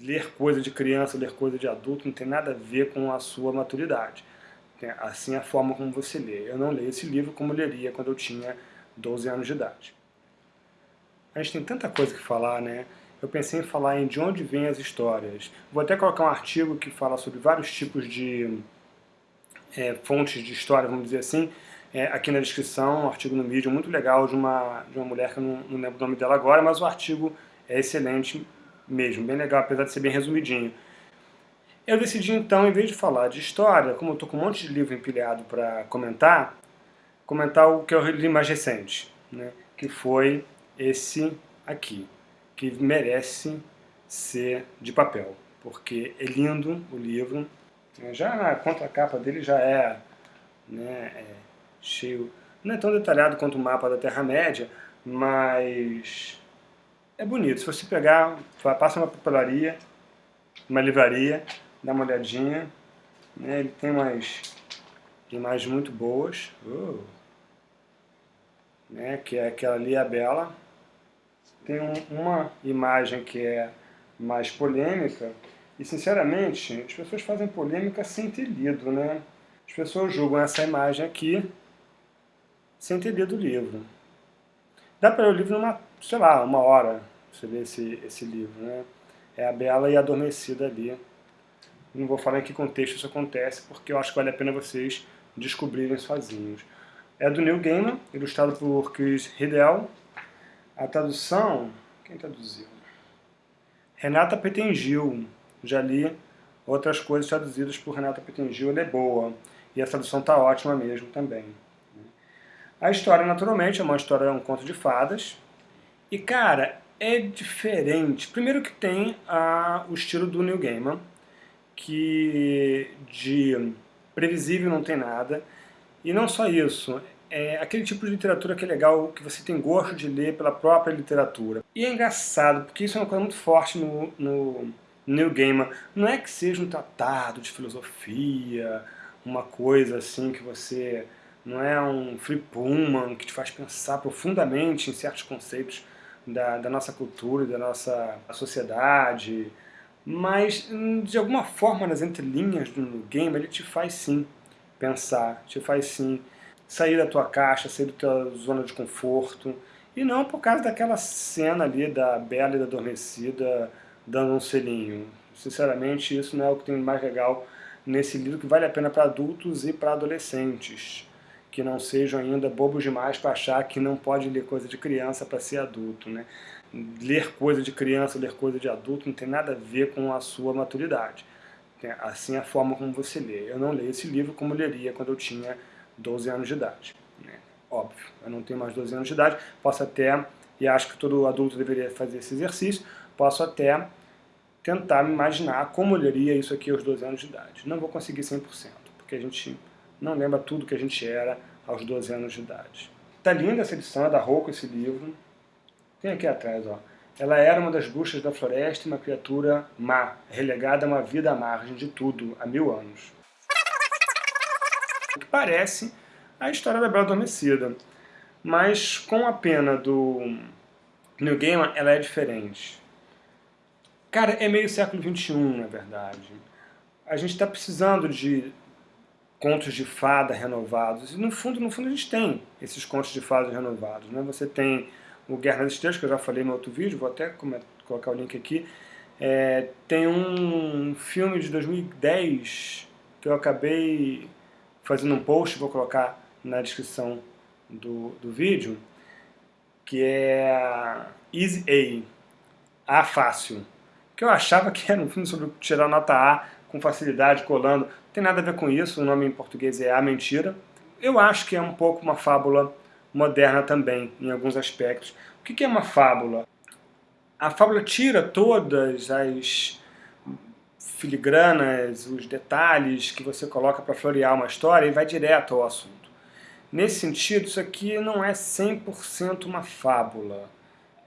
ler coisa de criança, ler coisa de adulto, não tem nada a ver com a sua maturidade. Assim é a forma como você lê. Eu não leio esse livro como leria quando eu tinha 12 anos de idade. A gente tem tanta coisa que falar, né? Eu pensei em falar em de onde vêm as histórias. Vou até colocar um artigo que fala sobre vários tipos de é, fontes de história, vamos dizer assim, é, aqui na descrição, um artigo no vídeo muito legal de uma, de uma mulher que eu não, não lembro o nome dela agora, mas o artigo é excelente mesmo, bem legal, apesar de ser bem resumidinho. Eu decidi então, em vez de falar de história, como eu estou com um monte de livro empilhado para comentar, comentar o que eu li mais recente, né, que foi esse aqui, que merece ser de papel, porque é lindo o livro, já na contracapa dele já é, né, é cheio, não é tão detalhado quanto o mapa da Terra-média, mas é bonito. Se você pegar, passa uma papelaria, uma livraria, dá uma olhadinha, né, ele tem umas imagens muito boas, uh, né, que é aquela ali, a Bela. Tem um, uma imagem que é mais polêmica, e sinceramente, as pessoas fazem polêmica sem ter lido, né? As pessoas julgam essa imagem aqui sem ter lido o livro. Dá para ler o livro numa, sei lá, uma hora, você lê esse, esse livro, né? É a Bela e a Adormecida ali. Não vou falar em que contexto isso acontece, porque eu acho que vale a pena vocês descobrirem sozinhos. É do Neil Gaiman, ilustrado por Chris Riddell. A tradução, quem traduziu? Renata Petengil. Já li outras coisas traduzidas por Renata Petengil, ela é boa. E a tradução está ótima mesmo também. A história, naturalmente, é uma história, é um conto de fadas. E, cara, é diferente. Primeiro que tem a, o estilo do Neil Gaiman, que de previsível não tem nada. E não só isso, é aquele tipo de literatura que é legal, que você tem gosto de ler pela própria literatura. E é engraçado, porque isso é uma coisa muito forte no, no Neil Gaiman. Não é que seja um tratado de filosofia, uma coisa assim que você não é um Free Pullman que te faz pensar profundamente em certos conceitos da, da nossa cultura da nossa sociedade, mas hum, de alguma forma nas entrelinhas do game ele te faz sim pensar, te faz sim sair da tua caixa, sair da tua zona de conforto, e não por causa daquela cena ali da Bela e da Adormecida dando um selinho. Sinceramente, isso não é o que tem mais legal nesse livro, que vale a pena para adultos e para adolescentes que não sejam ainda bobos demais para achar que não pode ler coisa de criança para ser adulto. Né? Ler coisa de criança, ler coisa de adulto não tem nada a ver com a sua maturidade. Assim é a forma como você lê. Eu não leio esse livro como leria quando eu tinha 12 anos de idade. Né? Óbvio, eu não tenho mais 12 anos de idade, posso até, e acho que todo adulto deveria fazer esse exercício, posso até tentar me imaginar como leria isso aqui aos 12 anos de idade. Não vou conseguir 100%, porque a gente não lembra tudo que a gente era aos 12 anos de idade. Tá linda essa edição, é da Rouco esse livro. Tem aqui atrás, ó. Ela era uma das bruxas da floresta e uma criatura má, relegada a uma vida à margem de tudo, há mil anos. O que parece a história da Bela Adormecida, mas com a pena do New Gaiman, ela é diferente. Cara, é meio século XXI, na verdade. A gente está precisando de contos de fada renovados. E no fundo, no fundo a gente tem esses contos de fada renovados. Né? Você tem o Guerra das Estrelas, que eu já falei no outro vídeo, vou até colocar o link aqui. É, tem um filme de 2010 que eu acabei fazendo um post, vou colocar na descrição do, do vídeo, que é Easy A, A Fácil, que eu achava que era um filme sobre tirar nota A com facilidade, colando. Tem nada a ver com isso, o nome em português é A Mentira. Eu acho que é um pouco uma fábula moderna também, em alguns aspectos. O que é uma fábula? A fábula tira todas as filigranas, os detalhes que você coloca para florear uma história e vai direto ao assunto. Nesse sentido, isso aqui não é 100% uma fábula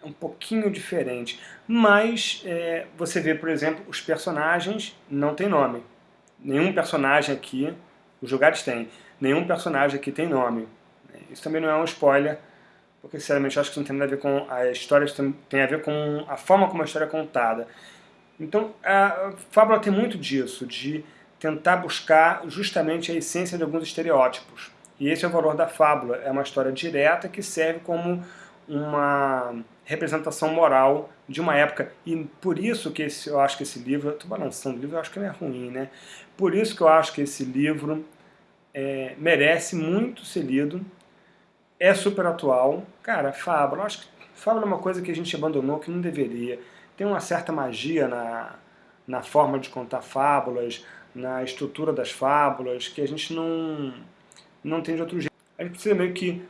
é um pouquinho diferente. Mas é, você vê, por exemplo, os personagens não tem nome. Nenhum personagem aqui, os lugares têm, nenhum personagem aqui tem nome. Isso também não é um spoiler, porque sinceramente acho que isso não tem nada a ver com a história, isso tem a ver com a forma como a história é contada. Então, a fábula tem muito disso, de tentar buscar justamente a essência de alguns estereótipos. E esse é o valor da fábula, é uma história direta que serve como uma representação moral de uma época. E por isso que esse, eu acho que esse livro, estou balançando o livro, eu acho que ele é ruim, né? Por isso que eu acho que esse livro é, merece muito ser lido, é super atual. Cara, fábula, acho que fábula é uma coisa que a gente abandonou, que não deveria. Tem uma certa magia na, na forma de contar fábulas, na estrutura das fábulas, que a gente não não tem de outro jeito. A gente precisa meio que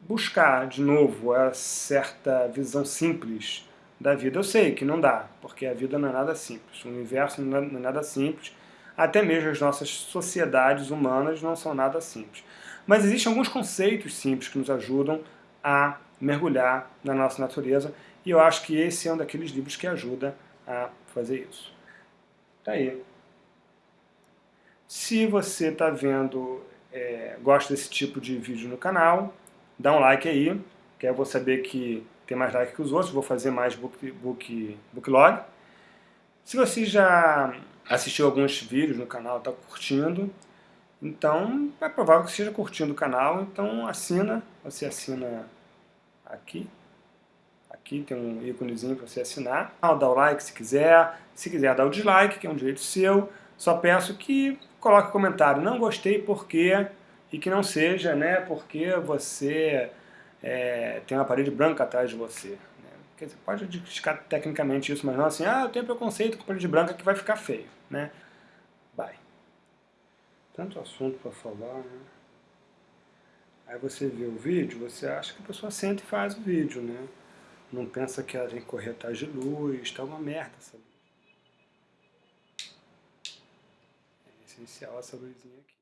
buscar, de novo, a certa visão simples da vida. Eu sei que não dá, porque a vida não é nada simples, o universo não é nada simples, até mesmo as nossas sociedades humanas não são nada simples. Mas existem alguns conceitos simples que nos ajudam a mergulhar na nossa natureza, e eu acho que esse é um daqueles livros que ajuda a fazer isso. Tá aí. Se você está vendo é, gosta desse tipo de vídeo no canal, dá um like aí, que eu vou saber que tem mais like que os outros, vou fazer mais book, book, booklog. Se você já assistiu alguns vídeos no canal, está curtindo, então é provável que esteja curtindo o canal, então assina, você assina aqui, aqui tem um íconezinho para você assinar, dá o like se quiser, se quiser dar o dislike, que é um direito seu, só peço que coloque comentário, não gostei porque, e que não seja né, porque você é, tem uma parede branca atrás de você. Né? Quer dizer, pode criticar tecnicamente isso, mas não assim, ah, eu tenho preconceito com parede branca que vai ficar feio. Né? Vai. Tanto assunto para falar, né? Aí você vê o vídeo, você acha que a pessoa senta e faz o vídeo, né? Não pensa que ela tem que correr atrás de luz, tá uma merda essa luz. essencial essa luzinha aqui.